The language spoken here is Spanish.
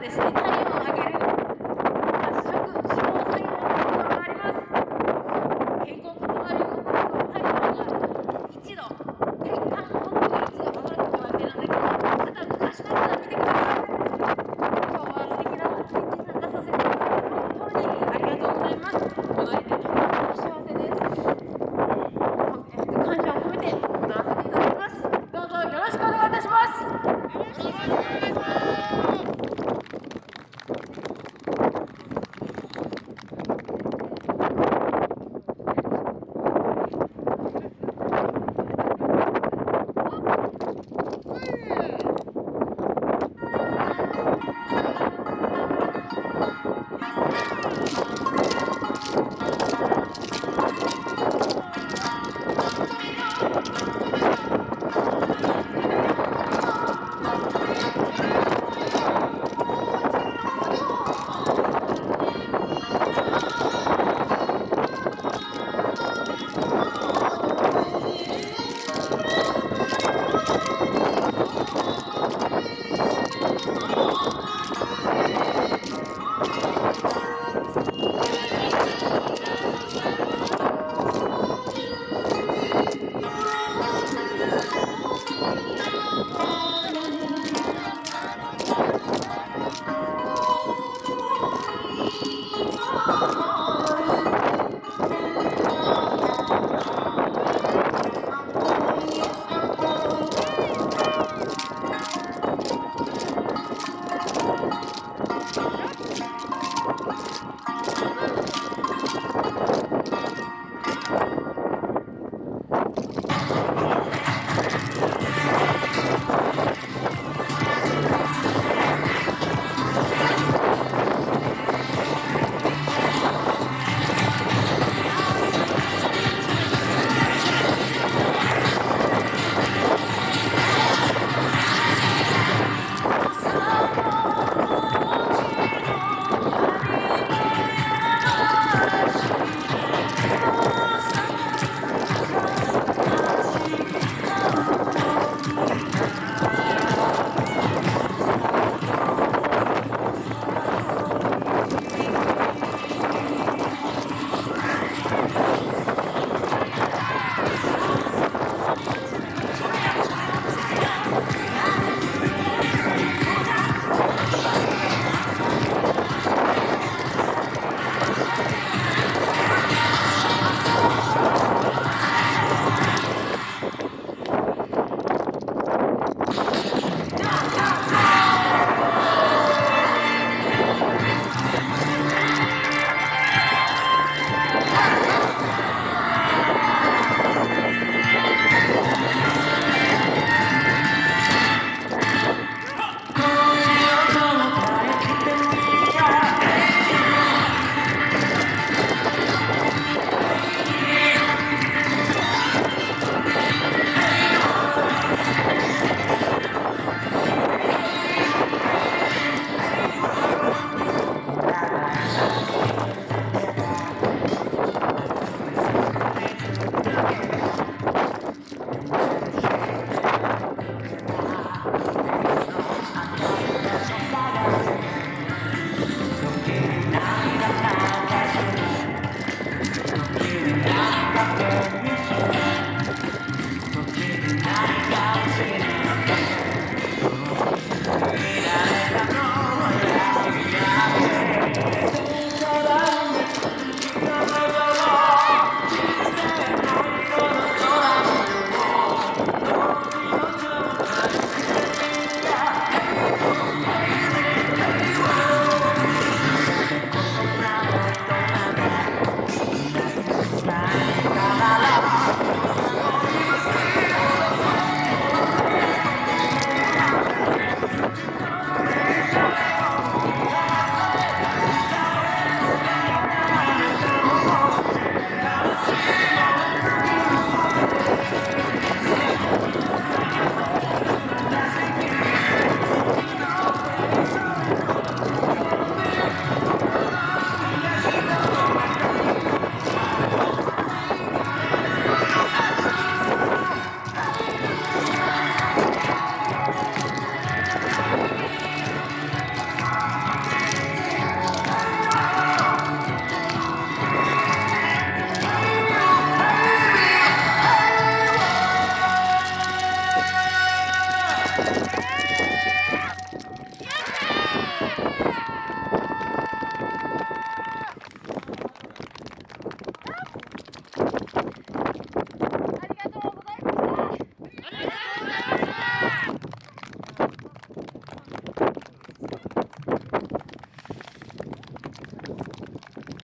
decir